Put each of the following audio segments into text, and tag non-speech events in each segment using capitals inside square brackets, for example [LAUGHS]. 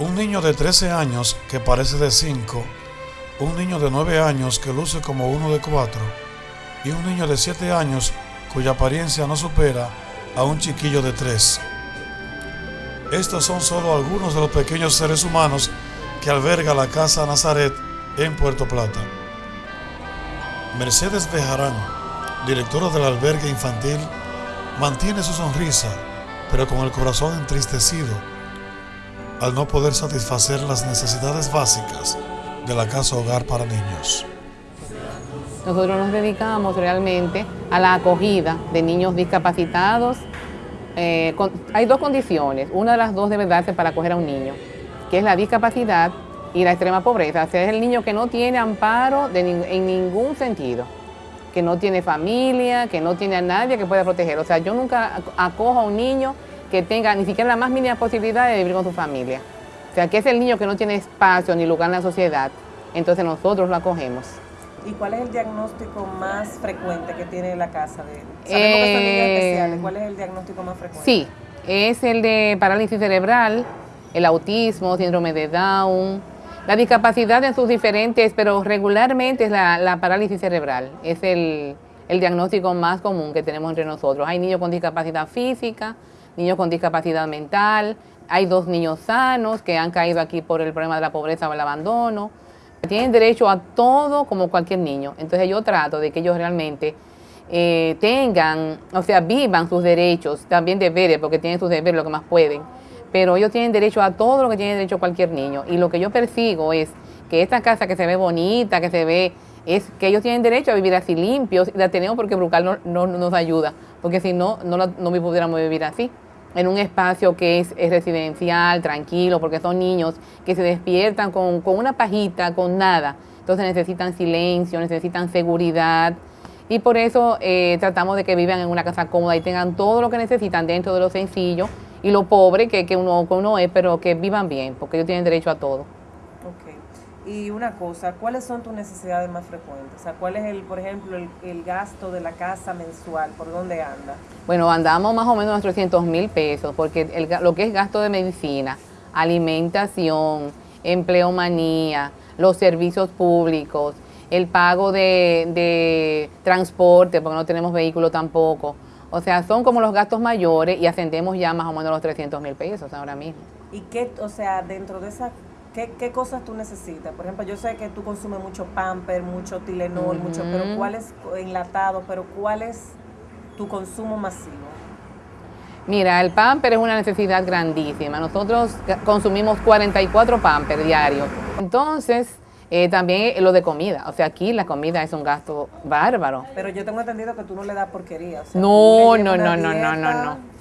Un niño de 13 años que parece de 5, un niño de 9 años que luce como uno de 4 y un niño de 7 años cuya apariencia no supera a un chiquillo de 3. Estos son solo algunos de los pequeños seres humanos que alberga la Casa Nazaret en Puerto Plata. Mercedes Bejarán, directora del albergue infantil, mantiene su sonrisa, pero con el corazón entristecido al no poder satisfacer las necesidades básicas de la casa hogar para niños. Nosotros nos dedicamos realmente a la acogida de niños discapacitados. Eh, hay dos condiciones, una de las dos debe darse para acoger a un niño, que es la discapacidad y la extrema pobreza. O sea, es el niño que no tiene amparo en ningún sentido, que no tiene familia, que no tiene a nadie que pueda proteger. O sea, yo nunca acojo a un niño que tenga ni siquiera la más mínima posibilidad de vivir con su familia. O sea, que es el niño que no tiene espacio ni lugar en la sociedad, entonces nosotros lo acogemos. ¿Y cuál es el diagnóstico más frecuente que tiene la casa? De, sabemos que son niños eh, especiales, ¿cuál es el diagnóstico más frecuente? Sí, es el de parálisis cerebral, el autismo, síndrome de Down, la discapacidad en sus diferentes, pero regularmente es la, parálisis cerebral, es el, el diagnóstico más común que tenemos entre nosotros. Hay niños con discapacidad física, niños con discapacidad mental, hay dos niños sanos que han caído aquí por el problema de la pobreza o el abandono. Tienen derecho a todo como cualquier niño. Entonces yo trato de que ellos realmente eh, tengan, o sea, vivan sus derechos, también deberes, porque tienen sus deberes lo que más pueden. Pero ellos tienen derecho a todo lo que tiene derecho cualquier niño. Y lo que yo persigo es que esta casa que se ve bonita, que se ve, es que ellos tienen derecho a vivir así limpios. La tenemos porque Brucal no, nos ayuda, porque si no, no, no pudiéramos vivir así en un espacio que es, residencial, tranquilo, porque son niños que se despiertan con, una pajita, con nada. Entonces necesitan silencio, necesitan seguridad. Y por eso eh, tratamos de que vivan en una casa cómoda y tengan todo lo que necesitan dentro de lo sencillo y lo pobre que, que, uno, que uno es, pero que vivan bien, porque ellos tienen derecho a todo. Y una cosa, ¿cuáles son tus necesidades más frecuentes? O sea, ¿cuál es, el, por ejemplo, el, gasto de la casa mensual? ¿Por dónde anda? Bueno, andamos más o menos unos 300 mil pesos, porque lo que es gasto de medicina, alimentación, empleomanía, los servicios públicos, el pago de, de transporte, porque no tenemos vehículo tampoco. O sea, son como los gastos mayores y ascendemos ya más o menos los 300 mil pesos ahora mismo. ¿Y qué, o sea, dentro de esa ¿Qué, cosas tú necesitas? Por ejemplo, yo sé que tú consumes mucho pamper, mucho Tilenol, mucho, pero ¿cuál es enlatado? Pero ¿cuál es tu consumo masivo? Mira, el pamper es una necesidad grandísima. Nosotros consumimos 44 pamper diarios. Entonces, eh, también lo de comida. O sea, aquí la comida es un gasto bárbaro. Pero yo tengo entendido que tú no le das porquería. no, no, no, no, no, no, no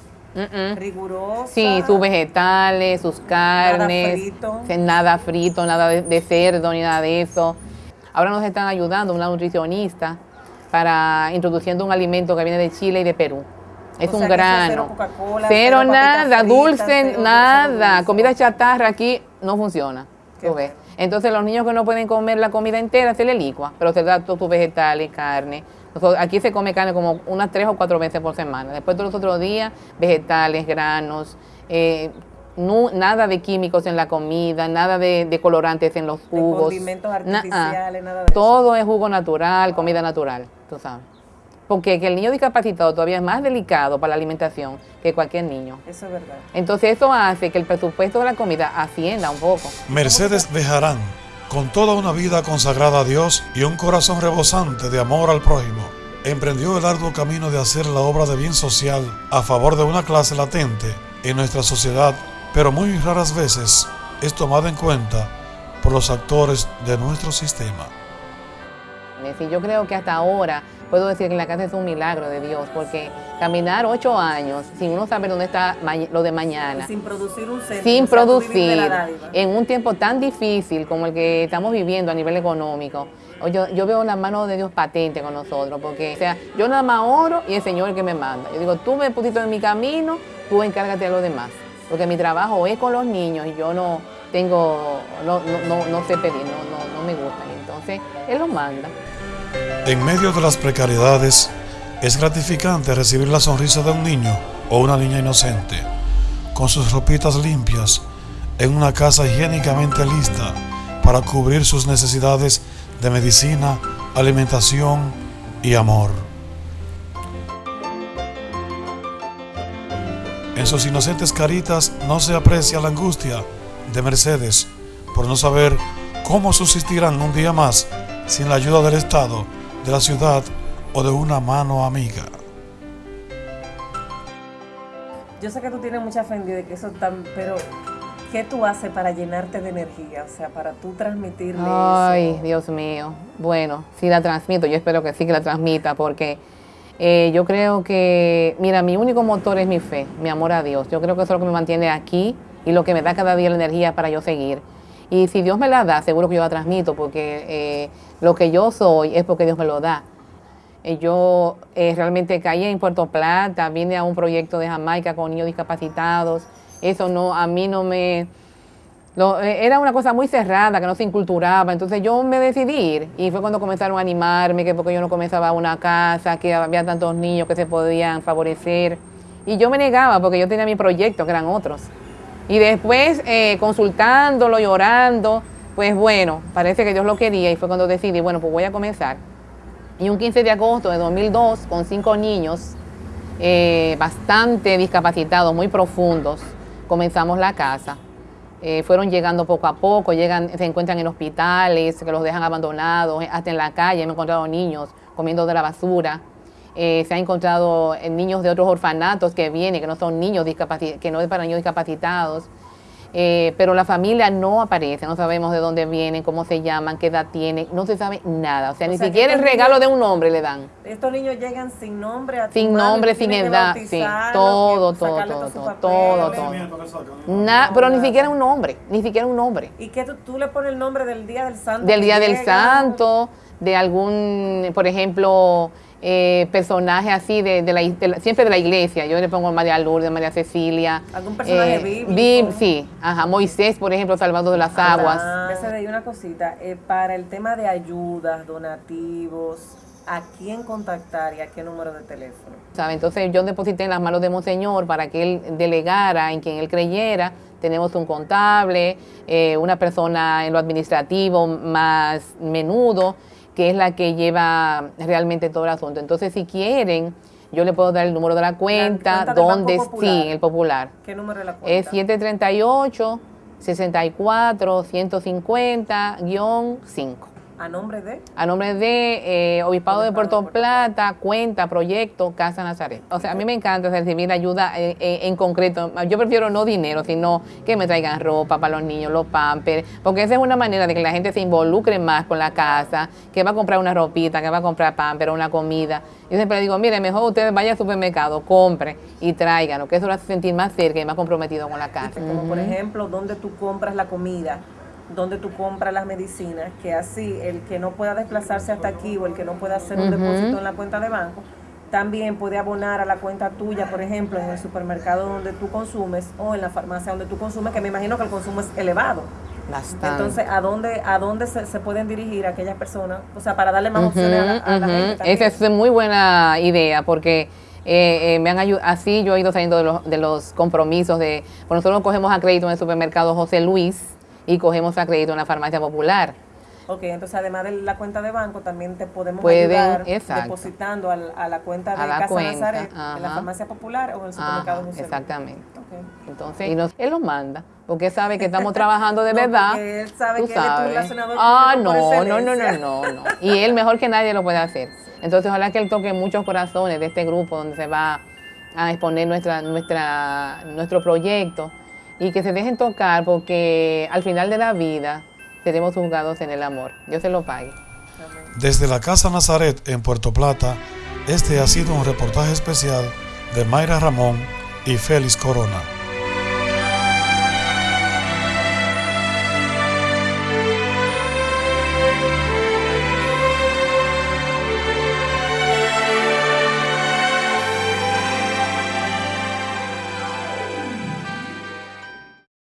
rigurosa. Sí, sus vegetales, sus carnes. Nada frito. Nada frito, nada de, cerdo ni nada de eso. Ahora nos están ayudando una nutricionista para introduciendo un alimento que viene de Chile y de Perú. Es un grano. Cero, nada, dulce, nada. Comida chatarra aquí no funciona. Entonces los niños que no pueden comer la comida entera se le licua, pero se da todos sus vegetales, carne, aquí se come carne como unas tres o cuatro veces por semana. Después de los otros días, vegetales, granos, eh, nada de químicos en la comida, nada de, colorantes en los jugos. condimentos artificiales, nada de Todo es jugo natural, comida natural, tú sabes. Porque el niño discapacitado todavía es más delicado para la alimentación que cualquier niño. Eso es verdad. Entonces eso hace que el presupuesto de la comida ascienda un poco. Mercedes Bejarán con toda una vida consagrada a Dios y un corazón rebosante de amor al prójimo, emprendió el arduo camino de hacer la obra de bien social a favor de una clase latente en nuestra sociedad, pero muy raras veces es tomada en cuenta por los actores de nuestro sistema. yo creo que hasta ahora puedo decir que la casa es un milagro de Dios, porque caminar ocho años sin uno saber dónde está lo de mañana. sin producir un centro. Sin producir, en un tiempo tan difícil como el que estamos viviendo a nivel económico. Yo, yo veo la mano de Dios patente con nosotros, porque o sea, yo nada más oro y el Señor el que me manda. Yo digo, tú me pusiste en mi camino, tú encárgate a los demás. Porque mi trabajo es con los niños y yo no tengo, no, no, no, sé pedir, no, no, me gusta. Entonces, Él los manda. En medio de las precariedades, es gratificante recibir la sonrisa de un niño o una niña inocente, con sus ropitas limpias en una casa higiénicamente lista para cubrir sus necesidades de medicina, alimentación y amor. En sus inocentes caritas no se aprecia la angustia de Mercedes por no saber cómo subsistirán un día más sin la ayuda del Estado, de la ciudad o de una mano amiga. Yo sé que tú tienes mucha fe de que eso tan, pero ¿qué tú haces para llenarte de energía? O sea, para tú transmitirle Ay, Dios mío. Bueno, sí la transmito, yo espero que sí que la transmita, porque eh, yo creo que, mira, mi único motor es mi fe, mi amor a Dios. Yo creo que eso es lo que me mantiene aquí y lo que me da cada día la energía para yo seguir. Y si Dios me la da, seguro que yo la transmito, porque eh, lo que yo soy es porque Dios me lo da. Eh, yo realmente caí en Puerto Plata, vine a un proyecto de Jamaica con niños discapacitados. Eso no, a mí no me eh, era una cosa muy cerrada, que no se inculturaba. Entonces yo me decidí y fue cuando comenzaron a animarme, que porque yo no comenzaba una casa, que había tantos niños que se podían favorecer. Y yo me negaba porque yo tenía mi proyecto, que eran otros. Y después, eh, consultándolo, llorando, pues bueno, parece que Dios lo quería y fue cuando decidí, bueno, pues voy a comenzar. Y un 15 de agosto de 2002, con cinco niños eh, bastante discapacitados, muy profundos, comenzamos la casa. Eh, fueron llegando poco a poco, llegan, se encuentran en hospitales, que los dejan abandonados, hasta en la calle. Hemos encontrado niños comiendo de la basura. Eh, se ha encontrado niños de otros orfanatos que vienen, que no son niños que no es para niños discapacitados. Eh, pero la familia no aparece, no sabemos de dónde vienen, cómo se llaman, qué edad tienen, no se sabe nada. O sea, ni siquiera el regalo de un nombre le dan. Estos niños llegan sin nombre, a sin nombre, sin edad, sí, todo, todo, todo, todo, todo, pero ni siquiera un nombre, ni siquiera un nombre. ¿Y qué tú, tú, le pones el nombre del Día del Santo? Del Día del Santo, de algún, por ejemplo, eh, personajes así de, la, siempre de la iglesia. Yo le pongo María Lourdes, María Cecilia. ¿Algún personaje eh, bíblico? sí, ajá, Moisés, por ejemplo, salvando de las ah, aguas. Ah, una cosita, eh, para el tema de ayudas, donativos, ¿a quién contactar y a qué número de teléfono? ¿Sabe? Entonces yo deposité en las manos de Monseñor para que él delegara en quien él creyera. Tenemos un contable, eh, una persona en lo administrativo más menudo que es la que lleva realmente todo el asunto. Entonces, si quieren, yo le puedo dar el número de la cuenta, donde sí, el popular. ¿Qué número de la cuenta? Es 738 64 150-5. ¿A nombre de? A nombre de eh, Obispado de Puerto Plata, cuenta, proyecto, Casa Nazaret. O sea, a mí me encanta recibir ayuda eh, eh, en concreto. Yo prefiero no dinero, sino que me traigan ropa para los niños, los pampers, porque esa es una manera de que la gente se involucre más con la casa, que va a comprar una ropita, que va a comprar pamper, una comida. Yo siempre digo, mire, mejor ustedes vayan al supermercado, compre y traigan, que eso lo hace sentir más cerca y más comprometido con la casa. Como por ejemplo, donde tú compras la comida donde tú compras las medicinas, que así el que no pueda desplazarse hasta aquí o el que no pueda hacer un depósito en la cuenta de banco, también puede abonar a la cuenta tuya, por ejemplo, en el supermercado donde tú consumes o en la farmacia donde tú consumes, que me imagino que el consumo es elevado. Bastante. Entonces, ¿a dónde, a dónde se, pueden dirigir aquellas personas? O sea, para darle más opciones a, la, gente. Esa es muy buena idea porque... Eh, eh, me han ayudado, así yo he ido saliendo de los, de los compromisos de, por nosotros cogemos a crédito en el supermercado José Luis, y cogemos a crédito en la farmacia popular. Ok, entonces además de la cuenta de banco, también te podemos ayudar depositando a, la cuenta de Casa Nazaret en la farmacia popular o en el supermercado ajá, Exactamente. Entonces, y nos, él lo manda, porque sabe que estamos [LAUGHS] trabajando de verdad. Él sabe que sabes. él es tu Ah, no, no, no, no, no, no. Y él mejor que nadie lo puede hacer. Entonces, ojalá que él toque muchos corazones de este grupo donde se va a exponer nuestra, nuestra, nuestro proyecto y que se dejen tocar porque al final de la vida seremos juzgados en el amor. Dios se lo pague. Desde la Casa Nazaret en Puerto Plata, este ha sido un reportaje especial de Mayra Ramón y Félix Corona.